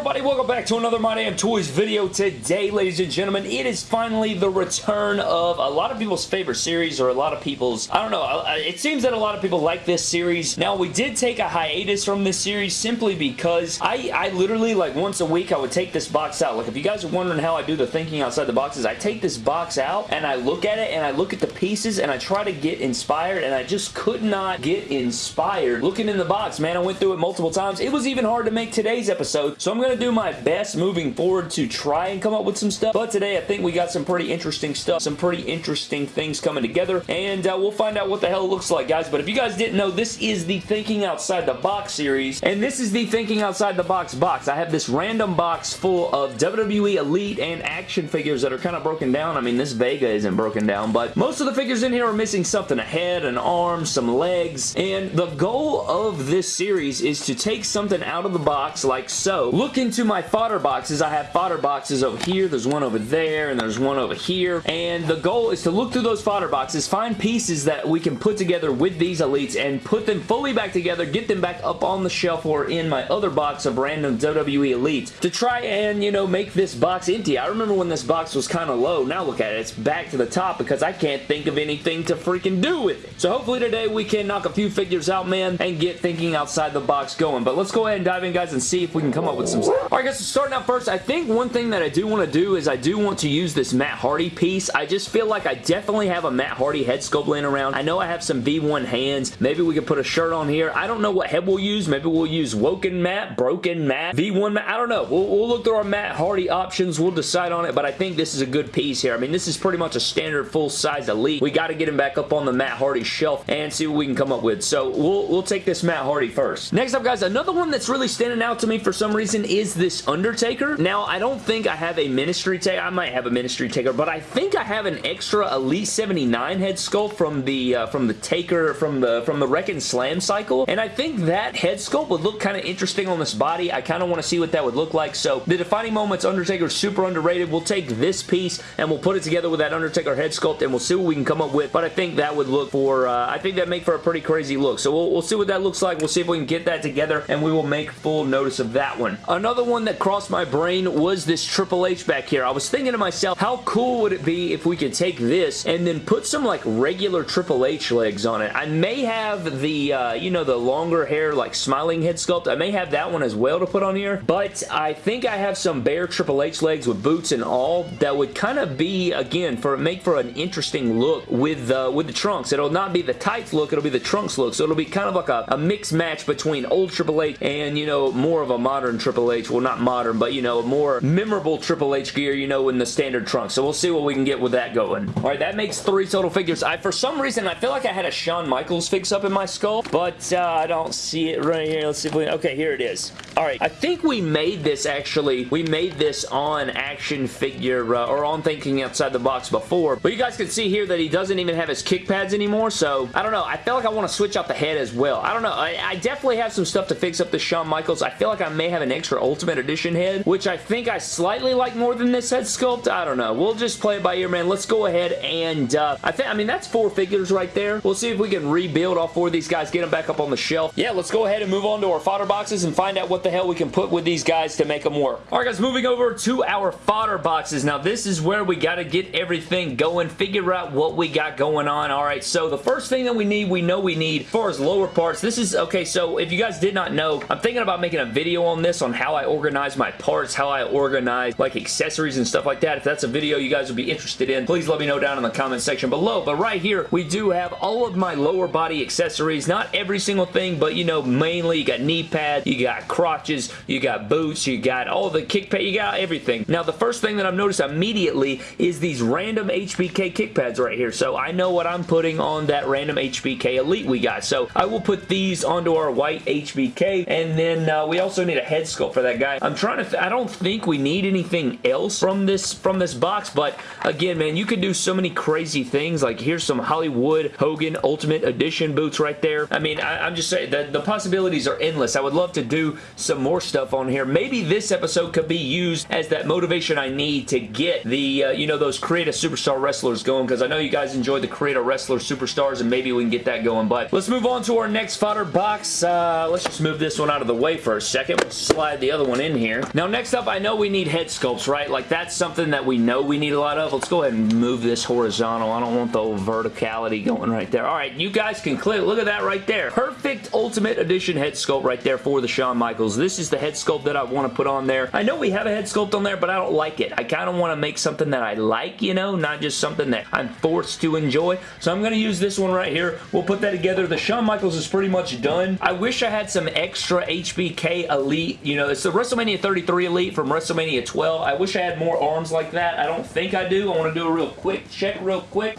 everybody? Welcome back to another My Damn Toys video. Today, ladies and gentlemen, it is finally the return of a lot of people's favorite series or a lot of people's, I don't know, it seems that a lot of people like this series. Now, we did take a hiatus from this series simply because I, I literally, like once a week, I would take this box out. Like, if you guys are wondering how I do the thinking outside the boxes, I take this box out and I look at it and I look at the pieces and I try to get inspired and I just could not get inspired looking in the box, man. I went through it multiple times. It was even hard to make today's episode, so I'm going to do my best moving forward to try and come up with some stuff. But today, I think we got some pretty interesting stuff, some pretty interesting things coming together, and uh, we'll find out what the hell it looks like, guys. But if you guys didn't know, this is the Thinking Outside the Box series, and this is the Thinking Outside the Box box. I have this random box full of WWE Elite and action figures that are kind of broken down. I mean, this Vega isn't broken down, but most of the figures in here are missing something. A head, an arm, some legs, and the goal of this series is to take something out of the box like so, look into my fodder boxes. I have fodder boxes over here. There's one over there, and there's one over here. And the goal is to look through those fodder boxes, find pieces that we can put together with these elites, and put them fully back together, get them back up on the shelf or in my other box of random WWE elites to try and, you know, make this box empty. I remember when this box was kind of low. Now look at it. It's back to the top because I can't think of anything to freaking do with it. So hopefully today we can knock a few figures out, man, and get thinking outside the box going. But let's go ahead and dive in, guys, and see if we can come up with some... Alright, guys, so starting out first, I think one thing that I do want to do is I do want to use this Matt Hardy piece. I just feel like I definitely have a Matt Hardy head sculpt laying around. I know I have some V1 hands. Maybe we could put a shirt on here. I don't know what head we'll use. Maybe we'll use Woken Matt, Broken Matt, V1 Matt. I don't know. We'll, we'll look through our Matt Hardy options. We'll decide on it, but I think this is a good piece here. I mean, this is pretty much a standard full-size Elite. We got to get him back up on the Matt Hardy shelf and see what we can come up with. So we'll, we'll take this Matt Hardy first. Next up, guys, another one that's really standing out to me for some reason is this Undertaker. Now, I don't think I have a Ministry Taker. I might have a Ministry Taker, but I think I have an extra Elite 79 head sculpt from the uh, from the Taker, from the from the Wreck and Slam cycle, and I think that head sculpt would look kind of interesting on this body. I kind of want to see what that would look like, so the Defining Moments Undertaker is super underrated. We'll take this piece and we'll put it together with that Undertaker head sculpt, and we'll see what we can come up with, but I think that would look for, uh, I think that make for a pretty crazy look, so we'll, we'll see what that looks like. We'll see if we can get that together, and we will make full notice of that one. Another one that crossed my brain was this Triple H back here. I was thinking to myself, how cool would it be if we could take this and then put some like regular Triple H legs on it? I may have the, uh, you know, the longer hair like smiling head sculpt. I may have that one as well to put on here, but I think I have some bare Triple H legs with boots and all that would kind of be, again, for make for an interesting look with, uh, with the trunks. It'll not be the tights look, it'll be the trunks look, so it'll be kind of like a, a mixed match between old Triple H and, you know, more of a modern Triple H. Well, not modern, but, you know, a more memorable Triple H gear, you know, in the standard trunk. So we'll see what we can get with that going. All right, that makes three total figures. I, for some reason, I feel like I had a Shawn Michaels fix up in my skull, but uh, I don't see it right here. Let's see if we... Okay, here it is. All right, I think we made this, actually. We made this on action figure, uh, or on Thinking Outside the Box before, but you guys can see here that he doesn't even have his kick pads anymore, so I don't know. I feel like I want to switch out the head as well. I don't know. I, I definitely have some stuff to fix up the Shawn Michaels. I feel like I may have an extra Ultimate Edition head, which I think I slightly like more than this head sculpt. I don't know. We'll just play it by ear, man. Let's go ahead and uh, I think, I mean, that's four figures right there. We'll see if we can rebuild all four of these guys, get them back up on the shelf. Yeah, let's go ahead and move on to our fodder boxes and find out what the hell we can put with these guys to make them work. All right, guys, moving over to our fodder boxes. Now, this is where we got to get everything going, figure out what we got going on. All right, so the first thing that we need, we know we need, as far as lower parts, this is, okay, so if you guys did not know, I'm thinking about making a video on this, on how I organize my parts, how I organize, like, accessories and stuff like that. If that's a video you guys would be interested in, please let me know down in the comment section below. But right here, we do have all of my lower body accessories. Not every single thing, but, you know, mainly you got knee pads, you got crotches, you got boots, you got all the kick pad, you got everything. Now, the first thing that I've noticed immediately is these random HBK kick pads right here. So I know what I'm putting on that random HBK Elite we got. So I will put these onto our white HBK, and then uh, we also need a head sculpt for that guy. I'm trying to, I don't think we need anything else from this, from this box, but again, man, you could do so many crazy things. Like, here's some Hollywood Hogan Ultimate Edition boots right there. I mean, I, am just saying, the, the possibilities are endless. I would love to do some more stuff on here. Maybe this episode could be used as that motivation I need to get the, uh, you know, those creative superstar wrestlers going, because I know you guys enjoyed the creative wrestler superstars, and maybe we can get that going. But let's move on to our next fodder box. Uh, let's just move this one out of the way for a second. We'll slide the the other one in here. Now, next up, I know we need head sculpts, right? Like, that's something that we know we need a lot of. Let's go ahead and move this horizontal. I don't want the verticality going right there. All right, you guys can clear. Look at that right there. Perfect Ultimate Edition head sculpt right there for the Shawn Michaels. This is the head sculpt that I want to put on there. I know we have a head sculpt on there, but I don't like it. I kind of want to make something that I like, you know, not just something that I'm forced to enjoy. So I'm going to use this one right here. We'll put that together. The Shawn Michaels is pretty much done. I wish I had some extra HBK Elite. You know, the WrestleMania 33 Elite from WrestleMania 12. I wish I had more arms like that. I don't think I do. I want to do a real quick check real quick.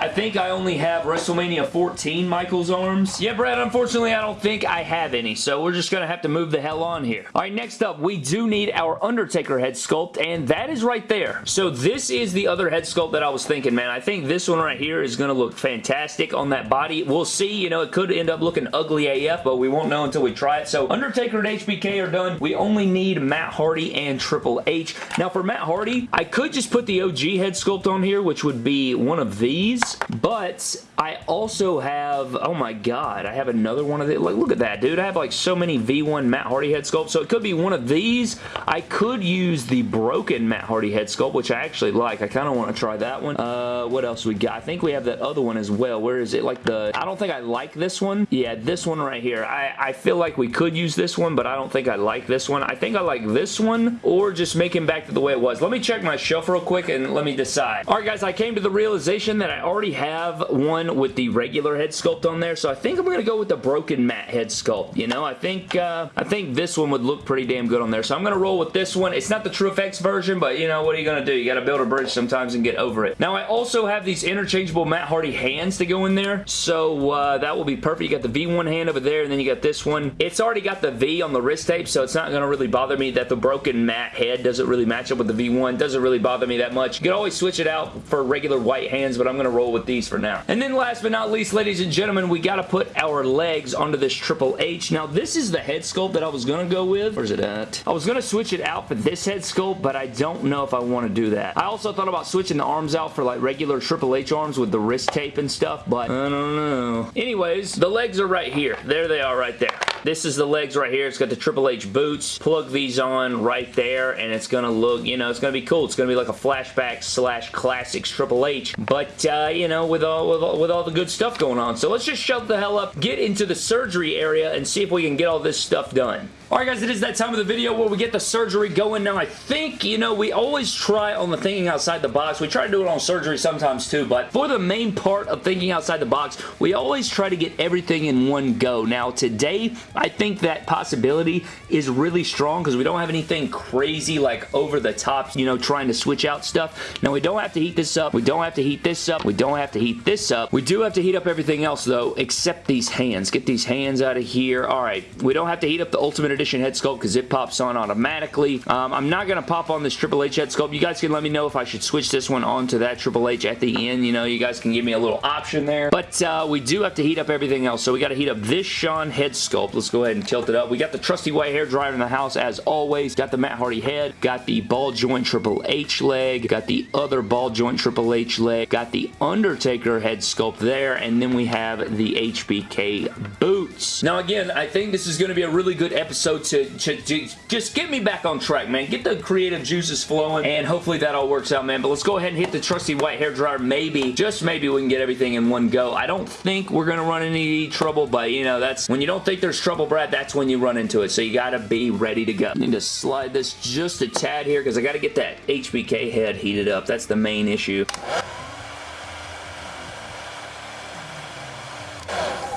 I think I only have WrestleMania 14 Michaels arms. Yeah, Brad, unfortunately, I don't think I have any, so we're just going to have to move the hell on here. All right, next up, we do need our Undertaker head sculpt, and that is right there. So this is the other head sculpt that I was thinking, man. I think this one right here is going to look fantastic on that body. We'll see, you know, it could end up looking ugly AF, but we won't know until we try it. So Undertaker and HBK are done. We only need Matt Hardy and Triple H. Now, for Matt Hardy, I could just put the OG head sculpt on here, which would be one of these, but I also have, oh my god, I have another one of these. Like, look at that, dude. I have like so many V1 Matt Hardy head sculpts, so it could be one of these. I could use the broken Matt Hardy head sculpt, which I actually like. I kind of want to try that one. Uh, what else we got? I think we have that other one as well. Where is it? Like the, I don't think I like this one. Yeah, this one right here. I, I feel like we could use this one, but I don't think I like this one. I think I like this one, or just make him back to the way it was. Let me check my shelf real quick, and let me decide. Alright guys, I came to the realization that I already have one with the regular head sculpt on there, so I think I'm going to go with the broken Matt head sculpt, you know? I think, uh, I think this one would look pretty damn good on there, so I'm going to roll with this one. It's not the TrueFX version, but, you know, what are you going to do? You got to build a bridge sometimes and get over it. Now, I also have these interchangeable Matt Hardy hands to go in there, so uh, that will be perfect. You got the V1 hand over there, and then you got this one. It's already got the V on the wrist tape, so it's not going to really bother me that the broken Matt head doesn't really match up with the V1. Doesn't really bother me that much. You can always switch it out for regular white hands, but I'm going to roll with these for now. And then last but not least, ladies and gentlemen, we got to put our legs onto this Triple H. Now, this is the head sculpt that I was going to go with. Where's it at? I was going to switch it out for this head sculpt, but I don't know if I want to do that. I also thought about switching the arms out for like regular Triple H arms with the wrist tape and stuff, but I don't know. Anyways, the legs are right here. There they are right there. This is the legs right here. It's got the Triple H boots. Plug these on right there, and it's going to look, you know, it's going to be cool. It's going to be like a flashback slash classics Triple H, but, uh, you know, with all, with all, with all the good stuff going on. So let's just shut the hell up, get into the surgery area, and see if we can get all this stuff done. Alright guys, it is that time of the video where we get the surgery going. Now I think, you know, we always try on the thinking outside the box. We try to do it on surgery sometimes too, but for the main part of thinking outside the box, we always try to get everything in one go. Now today, I think that possibility is really strong because we don't have anything crazy like over the top, you know, trying to switch out stuff. Now we don't have to heat this up. We don't have to heat this up. We don't have to heat this up. We do have to heat up everything else though, except these hands. Get these hands out of here. Alright, we don't have to heat up the Ultimate Edition head sculpt because it pops on automatically. Um, I'm not going to pop on this Triple H head sculpt. You guys can let me know if I should switch this one onto that Triple H at the end. You know, you guys can give me a little option there. But uh, we do have to heat up everything else. So we got to heat up this Shawn head sculpt. Let's go ahead and tilt it up. We got the trusty white hair dryer in the house as always. Got the Matt Hardy head. Got the ball joint Triple H leg. Got the other ball joint Triple H leg. Got the Undertaker head sculpt there. And then we have the HBK boots. Now again, I think this is going to be a really good episode to, to, to, just get me back on track, man. Get the creative juices flowing, and hopefully that all works out, man. But let's go ahead and hit the trusty white hair dryer. Maybe, just maybe we can get everything in one go. I don't think we're going to run any trouble, but, you know, that's when you don't think there's trouble, Brad, that's when you run into it. So you got to be ready to go. Need to slide this just a tad here because I got to get that HBK head heated up. That's the main issue.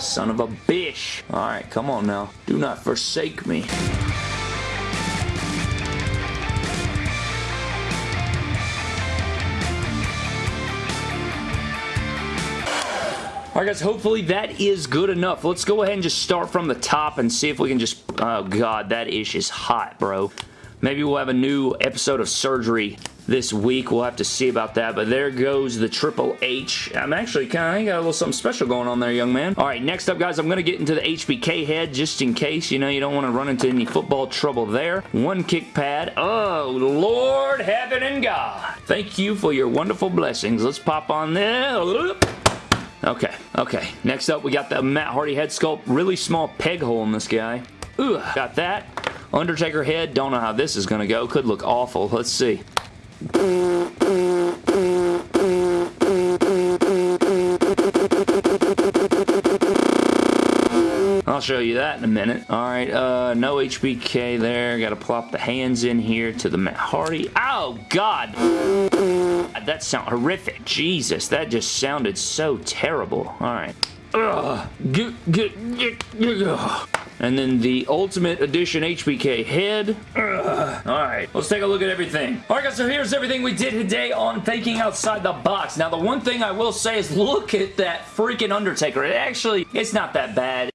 Son of a bitch. Alright, come on now. Do not forsake me. Alright guys, hopefully that is good enough. Let's go ahead and just start from the top and see if we can just... Oh god, that ish is hot, bro. Maybe we'll have a new episode of surgery this week. We'll have to see about that. But there goes the Triple H. I'm actually kind of got a little something special going on there, young man. All right, next up, guys, I'm going to get into the HBK head just in case. You know, you don't want to run into any football trouble there. One kick pad. Oh, Lord, heaven, and God. Thank you for your wonderful blessings. Let's pop on there. Okay, okay. Next up, we got the Matt Hardy head sculpt. Really small peg hole in this guy. Ooh, got that. Undertaker head, don't know how this is going to go. Could look awful. Let's see. I'll show you that in a minute. Alright, uh, no HBK there. Gotta plop the hands in here to the Matt Hardy. Oh, God! That sound horrific. Jesus, that just sounded so terrible. Alright. Ugh. And then the Ultimate Edition HBK head. Alright, let's take a look at everything. Alright guys, so here's everything we did today on Thinking Outside the Box. Now the one thing I will say is look at that freaking Undertaker. It actually, it's not that bad.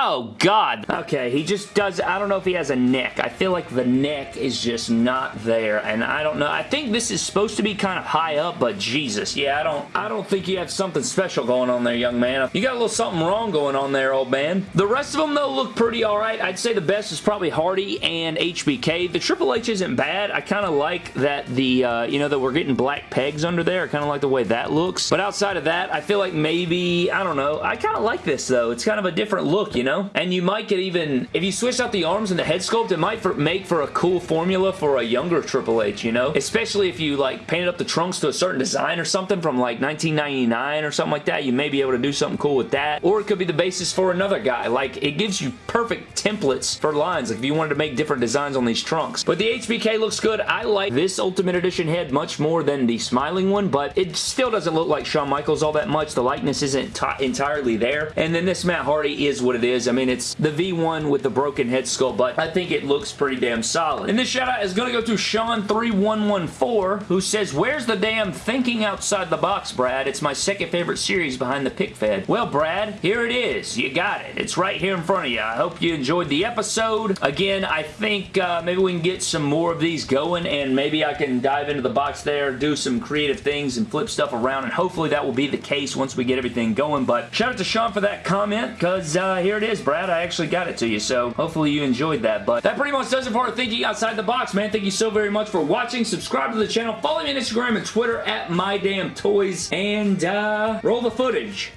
Oh, God. Okay, he just does... I don't know if he has a neck. I feel like the neck is just not there, and I don't know. I think this is supposed to be kind of high up, but Jesus. Yeah, I don't I don't think you have something special going on there, young man. You got a little something wrong going on there, old man. The rest of them, though, look pretty alright. I'd say the best is probably Hardy and HBK. The Triple H isn't bad. I kind of like that the, uh, you know, that we're getting black pegs under there. I kind of like the way that looks. But outside of that, I feel like maybe, I don't know. I kind of like this, though. It's kind of a different look, you know? And you might get even, if you switch out the arms and the head sculpt, it might for, make for a cool formula for a younger Triple H, you know? Especially if you like painted up the trunks to a certain design or something from like 1999 or something like that, you may be able to do something cool with that. Or it could be the basis for another guy. Like, it gives you perfect templates for lines, like if you wanted to make different designs on these trunks. But the HBK looks good. I like this Ultimate Edition head much more than the smiling one, but it still doesn't look like Shawn Michaels all that much. The likeness isn't entirely there. And then this Matt Hardy is what it is. I mean, it's the V1 with the broken head sculpt, but I think it looks pretty damn solid. And this shout out is going to go to Sean3114, who says, Where's the damn thinking outside the box, Brad? It's my second favorite series behind the pick fed. Well, Brad, here it is. You got it. It's right here in front of you. I hope you enjoyed the episode. Again, I think uh, maybe we can get some more of these going, and maybe I can dive into the box there, do some creative things, and flip stuff around, and hopefully that will be the case once we get everything going. But shout out to Sean for that comment, because uh, here it is, Brad. I actually got it to you, so hopefully you enjoyed that. But that pretty much does it for our Thinking Outside the Box, man. Thank you so very much for watching. Subscribe to the channel. Follow me on Instagram and Twitter at MyDamnToys. And uh, roll the footage.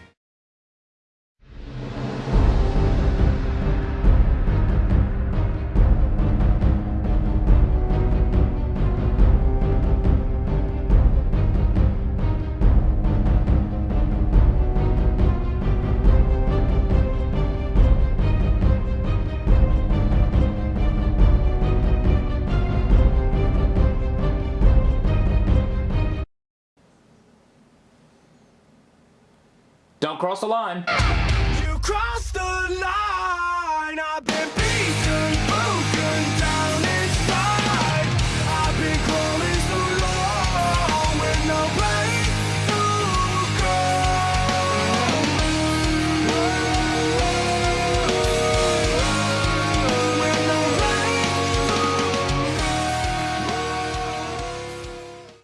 Don't cross the line.